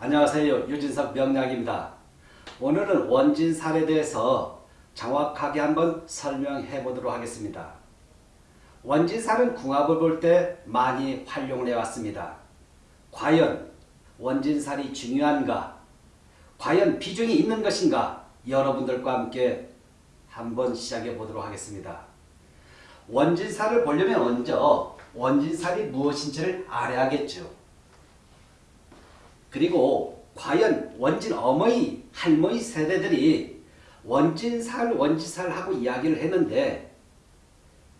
안녕하세요. 유진석 명약입니다. 오늘은 원진 살에 대해서 정확하게 한번 설명해 보도록 하겠습니다. 원진살은 궁합을 볼 때 많이 활용을 해왔습니다. 과연 원진살이 중요한가? 과연 비중이 있는 것인가? 여러분들과 함께 한번 시작해 보도록 하겠습니다. 원진살을 보려면 먼저 원진살이 무엇인지를 알아야겠죠. 그리고 과연 원진 어머니, 할머니 세대들이 원진살, 원진살하고 이야기를 했는데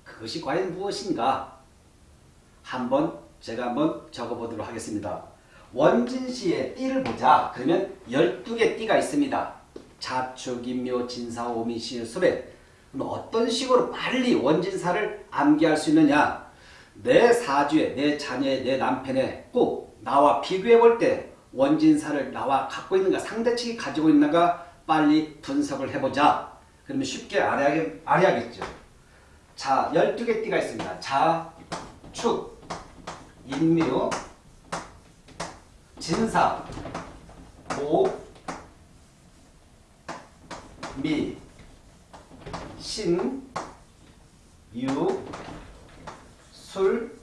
그것이 과연 무엇인가? 한번 제가 한번 적어보도록 하겠습니다. 원진시의 띠를 보자. 그러면 12개 띠가 있습니다. 자축, 인묘, 진사, 오미, 시의 수배. 어떤 식으로 빨리 원진사를 암기할 수 있느냐? 내 사주에, 내 자녀에, 내 남편에 꼭 나와 비교해 볼 때 원진사를 나와 갖고 있는가, 상대 측이 가지고 있는가 빨리 분석을 해보자. 그러면 쉽게 알아야겠, 알아야겠죠. 자, 12개 띠가 있습니다. 자, 축, 인묘, 진사, 오, 미, 신, 유, 술,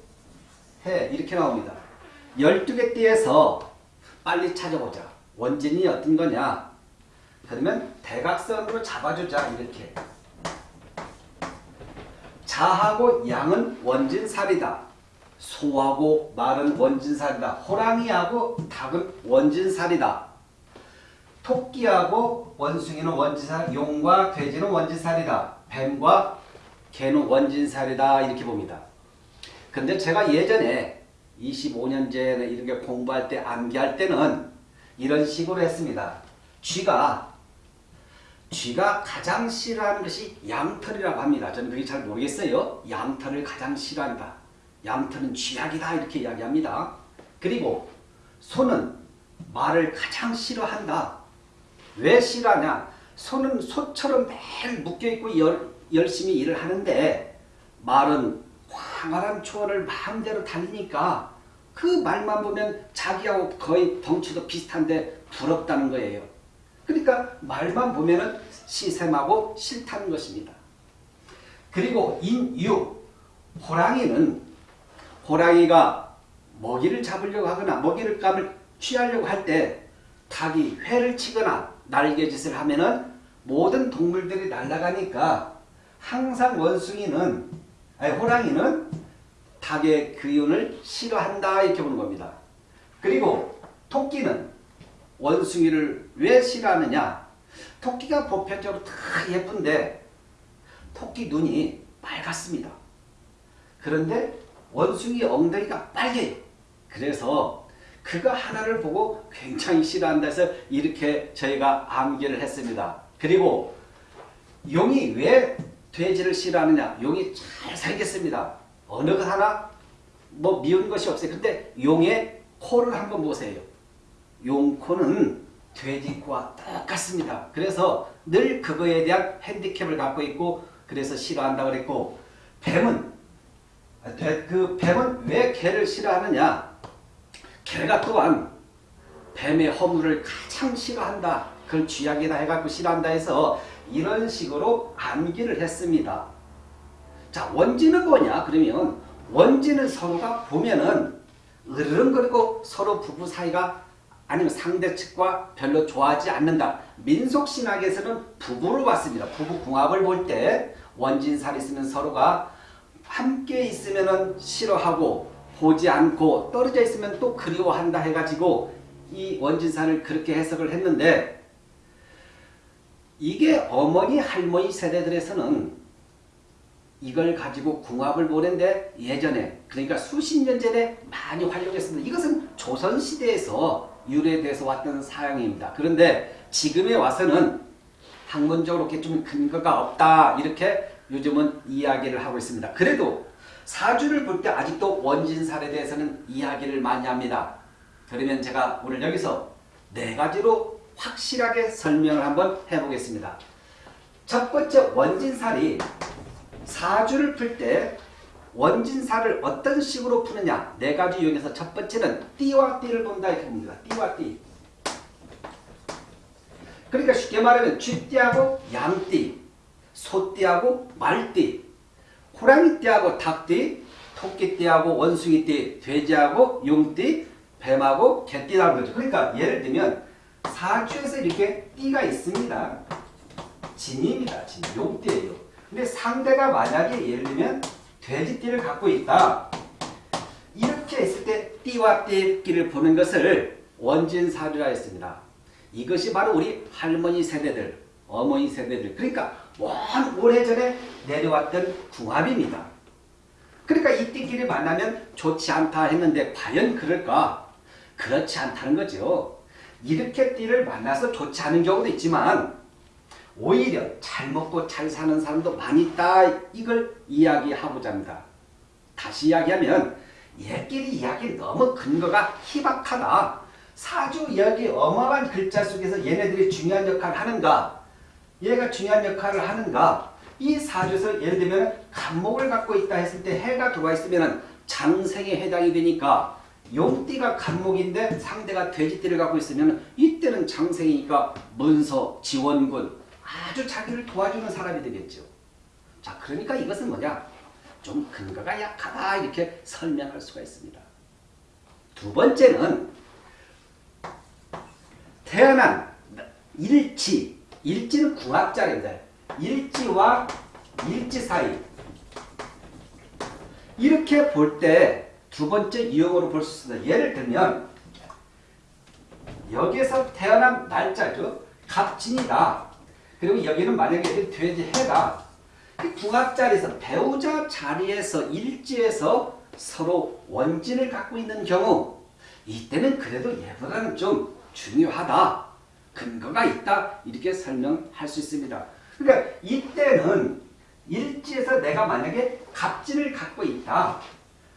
해 이렇게 나옵니다. 12개 띠에서 빨리 찾아보자. 원진이 어떤 거냐? 그러면 대각선으로 잡아주자 이렇게. 자하고 양은 원진살이다. 소하고 말은 원진살이다. 호랑이하고 닭은 원진살이다. 토끼하고 원숭이는 원진살, 용과 돼지는 원진살이다. 뱀과 개는 원진살이다. 이렇게 봅니다. 근데 제가 예전에 25년 전에 이런 게 공부할 때 암기할 때는 이런 식으로 했습니다. 쥐가 쥐가 가장 싫어하는 것이 양털이라고 합니다. 저는 그게 잘 모르겠어요. 양털을 가장 싫어한다. 양털은 쥐약이다 이렇게 이야기합니다. 그리고 소는 말을 가장 싫어한다. 왜 싫어하냐? 소는 소처럼 매일 묶여있고 열, 열심히 일을 하는데 말은 황활한 초원을 마음대로 달리니까 그 말만 보면 자기하고 거의 덩치도 비슷한데 부럽다는 거예요. 그러니까 말만 보면은 시샘하고 싫다는 것입니다. 그리고 인유 호랑이는 호랑이가 먹이를 잡으려고 하거나 먹이를 감을 취하려고 할 때 닭이 회를 치거나 날개짓을 하면 은 모든 동물들이 날아가니까 항상 원숭이는 아니 호랑이는 닭의 기운을 싫어한다 이렇게 보는 겁니다. 그리고 토끼는 원숭이를 왜 싫어하느냐? 토끼가 보편적으로 다 예쁜데 토끼 눈이 빨갛습니다. 그런데 원숭이 엉덩이가 빨개요. 그래서 그거 하나를 보고 굉장히 싫어한다 해서 이렇게 저희가 암기를 했습니다. 그리고 용이 왜 돼지를 싫어하느냐? 용이 잘 살겠습니다. 어느 것 하나 뭐 미운 것이 없어요. 근데 용의 코를 한번 보세요. 용 코는 돼지 코와 똑같습니다. 그래서 늘 그거에 대한 핸디캡을 갖고 있고 그래서 싫어한다고 그랬고 뱀은 그 뱀은 왜 개를 싫어하느냐? 개가 또한 뱀의 허물을 가장 싫어한다. 그걸 쥐약이다 해갖고 싫어한다 해서 이런 식으로 암기를 했습니다. 자 원진은 뭐냐? 그러면 원진은 서로가 보면은 으르렁거리고 서로 부부 사이가 아니면 상대 측과 별로 좋아하지 않는다. 민속신학에서는 부부로 봤습니다. 부부 궁합을 볼 때 원진살이 있으면 서로가 함께 있으면 싫어하고 보지 않고 떨어져 있으면 또 그리워한다 해가지고 이 원진산을 그렇게 해석을 했는데 이게 어머니 할머니 세대들에서는 이걸 가지고 궁합을 보는데 예전에 그러니까 수십 년 전에 많이 활용했습니다. 이것은 조선시대에서 유래돼서 왔던 사양입니다. 그런데 지금에 와서는 학문적으로 이렇게 좀 근거가 없다 이렇게 요즘은 이야기를 하고 있습니다. 그래도 사주를 볼 때 아직도 원진살에 대해서는 이야기를 많이 합니다. 그러면 제가 오늘 여기서 네 가지로 확실하게 설명을 한번 해보겠습니다. 첫 번째 원진살이 사주를 풀 때 원진살을 어떤 식으로 푸느냐 네 가지 요인에서 첫 번째는 띠와 띠를 본다 이렇게 봅니다. 띠와 띠. 그러니까 쉽게 말하면 쥐띠하고 양띠, 소띠하고 말띠, 호랑이띠하고 닭띠, 토끼띠하고 원숭이띠, 돼지하고 용띠, 뱀하고 개띠라는 거죠. 그러니까 예를 들면 사주에서 이렇게 띠가 있습니다. 진입니다. 진, 용띠예요. 근데 상대가 만약에 예를 들면 돼지띠를 갖고 있다. 이렇게 했을 때 띠와 띠끼를 보는 것을 원진사주라 했습니다. 이것이 바로 우리 할머니 세대들, 어머니 세대들, 그러니까 먼 오래전에 내려왔던 궁합입니다. 그러니까 이 띠끼를 만나면 좋지 않다 했는데 과연 그럴까? 그렇지 않다는 거죠. 이렇게 띠를 만나서 좋지 않은 경우도 있지만 오히려 잘 먹고 잘 사는 사람도 많이 있다. 이걸 이야기하고자 합니다. 다시 이야기하면 얘끼리 이야기 너무 근거가 희박하다. 사주 이야기 어마어마한 글자 속에서 얘네들이 중요한 역할을 하는가? 얘가 중요한 역할을 하는가? 이 사주에서 예를 들면 간목을 갖고 있다 했을 때 해가 들어와 있으면 장생에 해당이 되니까 용띠가 간목인데 상대가 돼지띠를 갖고 있으면 이때는 장생이니까 문서, 지원군 아주 자기를 도와주는 사람이 되겠죠. 자 그러니까 이것은 뭐냐? 좀 근거가 약하다 이렇게 설명할 수가 있습니다. 두 번째는 태어난 일지, 일지는 궁합자인데 일지와 일지 사이 이렇게 볼때 두 번째 유형으로 볼 수 있습니다. 예를 들면 여기에서 태어난 날짜죠. 갑진이다. 그리고 여기는 만약에 돼지 해가 그 궁합자리에서 배우자 자리에서 일지에서 서로 원진을 갖고 있는 경우 이때는 그래도 얘보다는 좀 중요하다. 근거가 있다. 이렇게 설명할 수 있습니다. 그러니까 이때는 일지에서 내가 만약에 갑진을 갖고 있다.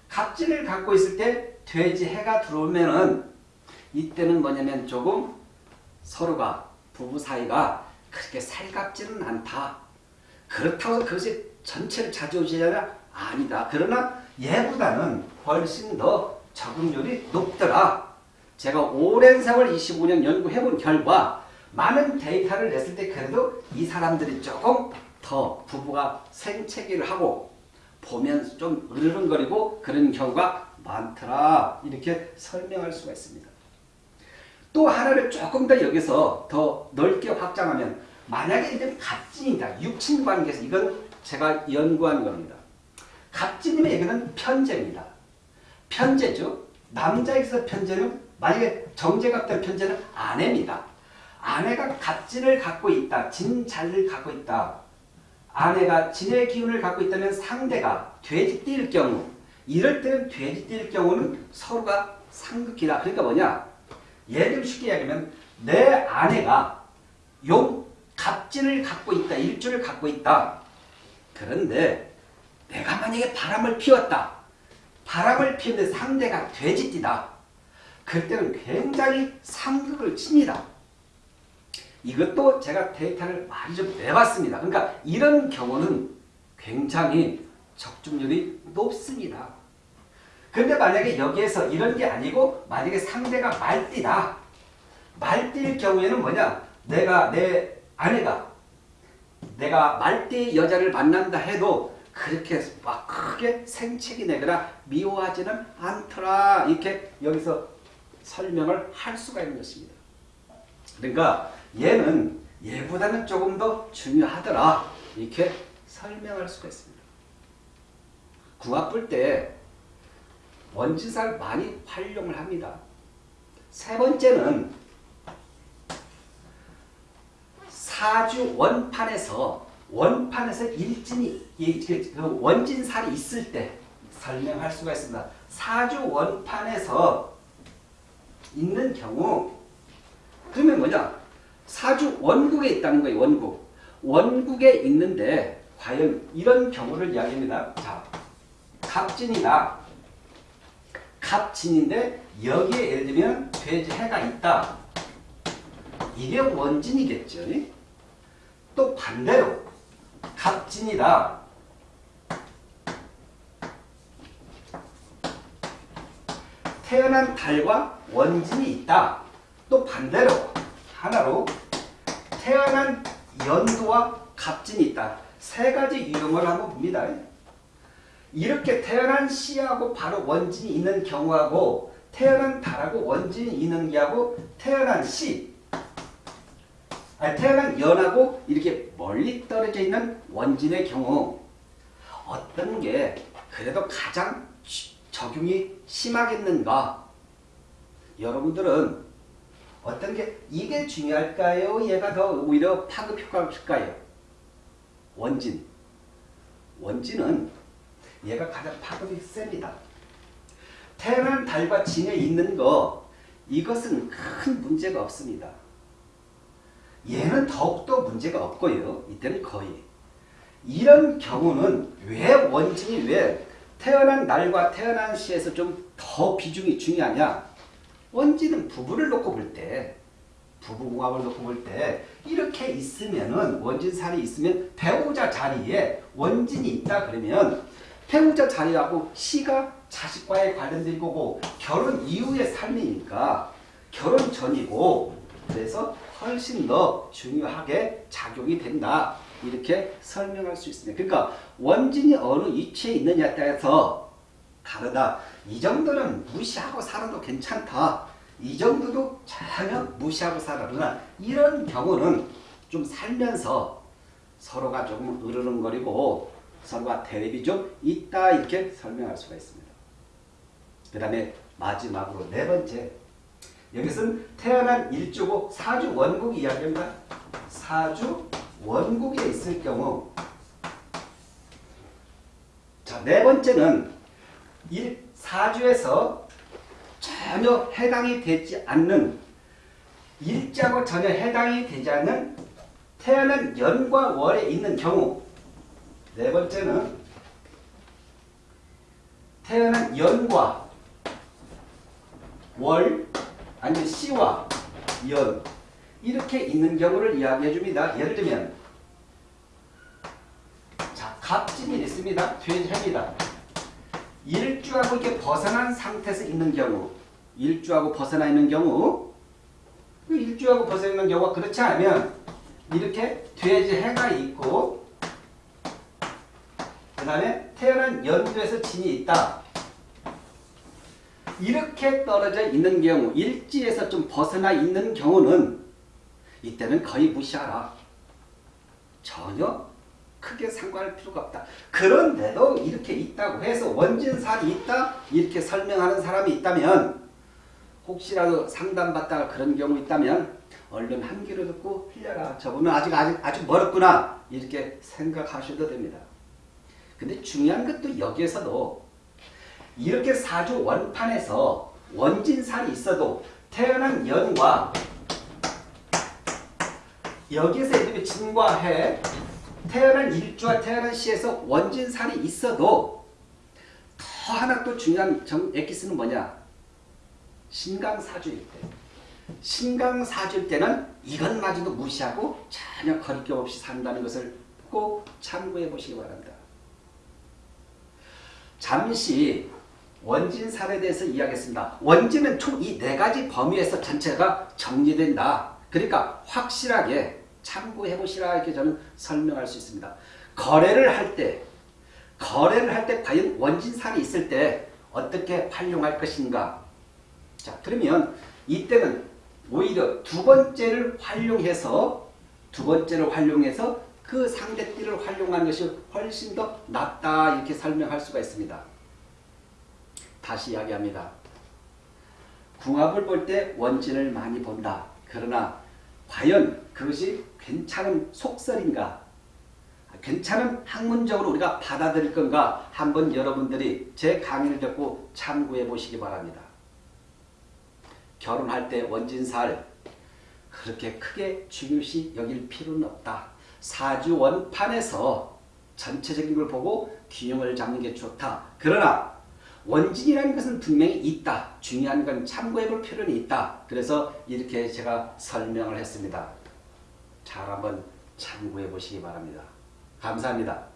갑진을 갖고 있을 때 돼지 해가 들어오면은 이때는 뭐냐면 조금 서로가 부부 사이가 그렇게 살갑지는 않다. 그렇다고 그것이 전체를 차지오지냐 아니다. 그러나 얘보다는 훨씬 더 적응률이 높더라. 제가 오랜 세월 25년 연구해본 결과 많은 데이터를 냈을 때 그래도 이 사람들이 조금 더 부부가 생채기를 하고 보면 좀 으르렁거리고 그런 경우가 많더라. 이렇게 설명할 수가 있습니다. 또 하나를 조금 더 여기서 더 넓게 확장하면 만약에 이제 갑진이다. 육친 관계에서 이건 제가 연구한 겁니다. 갑진님의 얘기는 편제입니다. 편제죠. 남자에서 편제는 만약에 정제갑된 편제는 아내입니다. 아내가 갑진을 갖고 있다. 진자를 갖고 있다. 아내가 진의 기운을 갖고 있다면 상대가 돼지띠일 경우 이럴 때는 돼지띠일 경우는 서로가 상극이다. 그러니까 뭐냐? 예를 쉽게 이야기하면 내 아내가 용 갑진을 갖고 있다. 일주를 갖고 있다. 그런데 내가 만약에 바람을 피웠다. 바람을 피우는데 상대가 돼지띠다. 그때는 굉장히 상극을 칩니다. 이것도 제가 데이터를 많이 좀 내봤습니다. 그러니까 이런 경우는 굉장히 적중률이 높습니다. 근데 만약에 여기에서 이런 게 아니고 만약에 상대가 말띠다. 말띠일 경우에는 뭐냐? 내가 내 아내가 내가 말띠 여자를 만난다 해도 그렇게 막 크게 생채기 내거나 미워하지는 않더라. 이렇게 여기서 설명을 할 수가 있는 것입니다. 그러니까 얘는 얘보다는 조금 더 중요하더라. 이렇게 설명할 수가 있습니다. 궁합 볼때 원진사를 많이 활용을 합니다. 세 번째는 사주 원판에서 원판에서 일진이 그 원진살이 있을 때 설명할 수가 있습니다. 사주 원판에서 있는 경우 그러면 뭐냐? 사주 원국에 있다는 거예요. 원국. 원국에 있는데 과연 이런 경우를 이야기합니다. 자, 갑진이다. 갑진인데 여기에 예를 들면 돼지 해가 있다. 이게 원진이겠죠. 또 반대로 갑진이다. 태어난 달과 원진이 있다. 또 반대로 하나로 태어난 연도와 갑진이 있다. 세 가지 유형을 한번 봅니다. 이렇게 태어난 씨하고 바로 원진이 있는 경우하고 태어난 달하고 원진이 있는 게하고 태어난 씨 아니, 태어난 연하고 이렇게 멀리 떨어져 있는 원진의 경우 어떤 게 그래도 가장 적용이 심하겠는가? 여러분들은 어떤 게 이게 중요할까요? 얘가 더 오히려 파급 효과가 클까요? 원진. 원진은 얘가 가장 파급이 셉니다. 태어난 달과 진에 있는 거 이것은 큰 문제가 없습니다. 얘는 더욱더 문제가 없고요. 이때는 거의. 이런 경우는 왜 원진이 왜 태어난 날과 태어난 시에서 좀 더 비중이 중요하냐? 원진은 부부를 놓고 볼 때, 부부궁합을 놓고 볼 때 이렇게 있으면은 원진살이 있으면 배우자 자리에 원진이 있다 그러면 배우자 자리하고 시가 자식과의 관련된 거고 결혼 이후의 삶이니까 결혼 전이고 그래서 훨씬 더 중요하게 작용이 된다. 이렇게 설명할 수 있습니다. 그러니까 원진이 어느 위치에 있느냐에 따라서 다르다. 이 정도는 무시하고 살아도 괜찮다. 이 정도도 전혀 무시하고 살아도 이런 경우는 좀 살면서 서로가 조금 으르렁거리고 서로가 대립이 좀 있다 이렇게 설명할 수가 있습니다. 그 다음에 마지막으로 네 번째 여기서는 태어난 일주고 사주 원국 이야기입니다. 사주 원국에 있을 경우 자, 네 번째는 일, 사주에서 전혀 해당이 되지 않는 일자고 전혀 해당이 되지 않는 태어난 연과 월에 있는 경우 네 번째는 태어난 연과 월 아니면 시와 연 이렇게 있는 경우를 이야기해 줍니다. 예를 들면 자 갑진이 있습니다. 퇴해입니다. 일주하고 이렇게 벗어난 상태에서 있는 경우 일주하고 벗어나 있는 경우 그 일주하고 벗어나 있는 경우가 그렇지 않으면 이렇게 돼지 해가 있고 그 다음에 태어난 연도에서 진이 있다. 이렇게 떨어져 있는 경우 일지에서 좀 벗어나 있는 경우는 이때는 거의 무시하라. 전혀 크게 상관할 필요가 없다. 그런데도 이렇게 있다고 해서 원진살이 있다 이렇게 설명하는 사람이 있다면 혹시라도 상담받다가 그런 경우 있다면 얼른 한 귀로 듣고 흘려라. 저분은 아직 아직 아주 멀었구나 이렇게 생각하셔도 됩니다. 근데 중요한 것도 여기에서도 이렇게 사주 원판에서 원진살이 있어도 태어난 연과 여기에서 이렇게 진과 해 태어난 일주와 태어난 시에서 원진살이 있어도 더 하나 또 중요한 정, 엑기스는 뭐냐? 신강사주일 때. 신강사주일 때는 이것마저도 무시하고 전혀 거리낌 없이 산다는 것을 꼭 참고해 보시기 바랍니다. 잠시 원진살에 대해서 이야기했습니다. 원진은 총 이 네 가지 범위에서 전체가 정리된다. 그러니까 확실하게 참고해 보시라 이렇게 저는 설명할 수 있습니다. 거래를 할 때, 거래를 할 때 과연 원진살이 있을 때 어떻게 활용할 것인가? 자, 그러면 이때는 오히려 두 번째를 활용해서 두 번째를 활용해서 그 상대띠를 활용하는 것이 훨씬 더 낫다 이렇게 설명할 수가 있습니다. 다시 이야기합니다. 궁합을 볼 때 원진을 많이 본다. 그러나 과연 그것이 괜찮은 속설인가? 괜찮은 학문적으로 우리가 받아들일 건가? 한번 여러분들이 제 강의를 듣고 참고해 보시기 바랍니다. 결혼할 때 원진살 그렇게 크게 중요시 여길 필요는 없다. 사주 원판에서 전체적인 걸 보고 균형을 잡는 게 좋다. 그러나 원진이라는 것은 분명히 있다. 중요한 건 참고해 볼 필요는 있다. 그래서 이렇게 제가 설명을 했습니다. 잘 한번 참고해 보시기 바랍니다. 감사합니다.